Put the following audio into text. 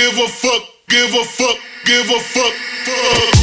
give a fuck, give a fuck, give a fuck, fuck.